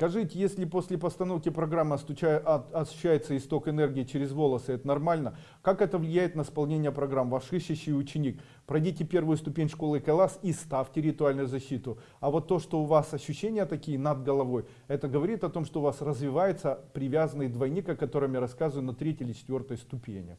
Скажите, если после постановки программы ощущается исток энергии через волосы, это нормально? Как это влияет на исполнение программ? Ваш ищущий ученик. Пройдите первую ступень школы Калас и ставьте ритуальную защиту. А вот то, что у вас ощущения такие над головой, это говорит о том, что у вас развивается привязанный двойник, о котором я рассказываю на третьей или четвертой ступени.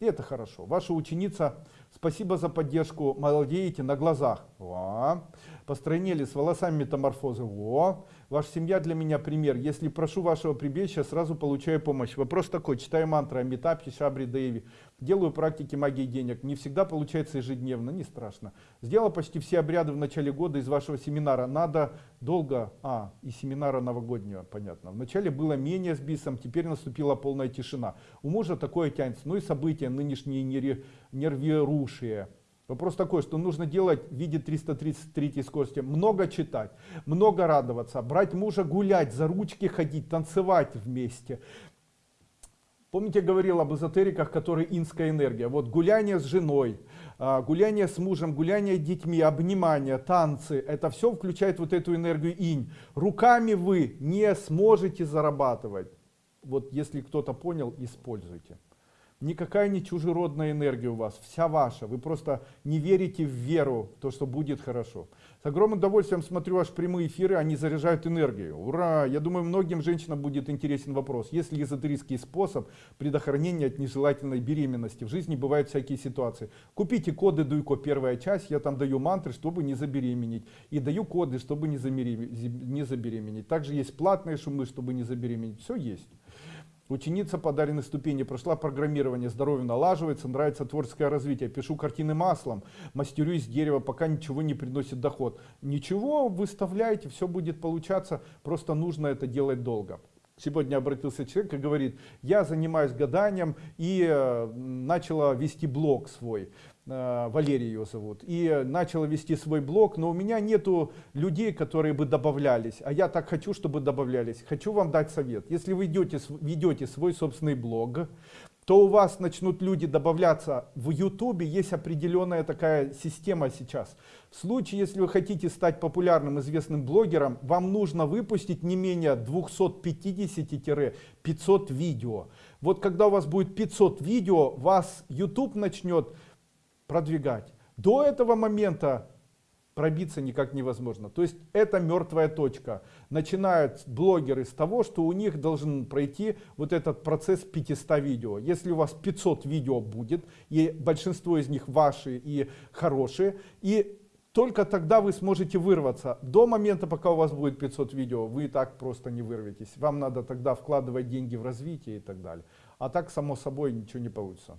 И это хорошо. Ваша ученица, спасибо за поддержку, молодеете на глазах. Во. Постройнели с волосами метаморфозы. Во. Ваша семья для меня пример. Если прошу вашего прибежища, сразу получаю помощь. Вопрос такой. Читаю мантры Амитапхи, Шабри, Деви. Делаю практики магии денег. Не всегда получается ежедневно, не страшно. Сделал почти все обряды в начале года из вашего семинара. Надо долго... А, и семинара новогоднего, понятно. Вначале было менее с бисом, теперь наступила полная тишина. У мужа такое тянется. Ну и события нынешние нервирушие. Вопрос такой, что нужно делать в виде 333 скорости. Много читать, много радоваться, брать мужа гулять, за ручки ходить, танцевать вместе. Помните, я говорил об эзотериках, которые инская энергия. Вот гуляние с женой, а, гуляние с мужем, гуляние с детьми, обнимание, танцы. Это все включает вот эту энергию инь. Руками вы не сможете зарабатывать. Вот если кто-то понял, используйте. Никакая не чужеродная энергия у вас, вся ваша. Вы просто не верите в веру, в то, что будет хорошо. С огромным удовольствием смотрю ваши прямые эфиры, они заряжают энергию. Ура! Я думаю, многим женщинам будет интересен вопрос. Есть ли эзотерический способ предохранения от нежелательной беременности? В жизни бывают всякие ситуации. Купите коды Дуйко первая часть, я там даю мантры, чтобы не забеременеть. И даю коды, чтобы не забеременеть. Также есть платные шумы, чтобы не забеременеть. Все есть. Ученица подаренной ступени прошла программирование, здоровье налаживается, нравится творческое развитие. Пишу картины маслом, мастерю из дерева, пока ничего не приносит доход. Ничего, выставляйте, все будет получаться, просто нужно это делать долго. Сегодня обратился человек и говорит, я занимаюсь гаданием и э, начала вести блог свой. Э, Валерий ее зовут, и начала вести свой блог, но у меня нету людей, которые бы добавлялись, а я так хочу, чтобы добавлялись. Хочу вам дать совет. Если вы идете, ведете свой собственный блог, то у вас начнут люди добавляться. В YouTube есть определенная такая система сейчас. В случае, если вы хотите стать популярным, известным блогером, вам нужно выпустить не менее 250-500 видео. Вот когда у вас будет 500 видео, вас YouTube начнет продвигать. До этого момента пробиться никак невозможно. То есть это мертвая точка. Начинают блогеры с того, что у них должен пройти вот этот процесс 500 видео. Если у вас 500 видео будет, и большинство из них ваши и хорошие, и только тогда вы сможете вырваться. До момента, пока у вас будет 500 видео, вы так просто не вырветесь. Вам надо тогда вкладывать деньги в развитие и так далее. А так, само собой, ничего не получится.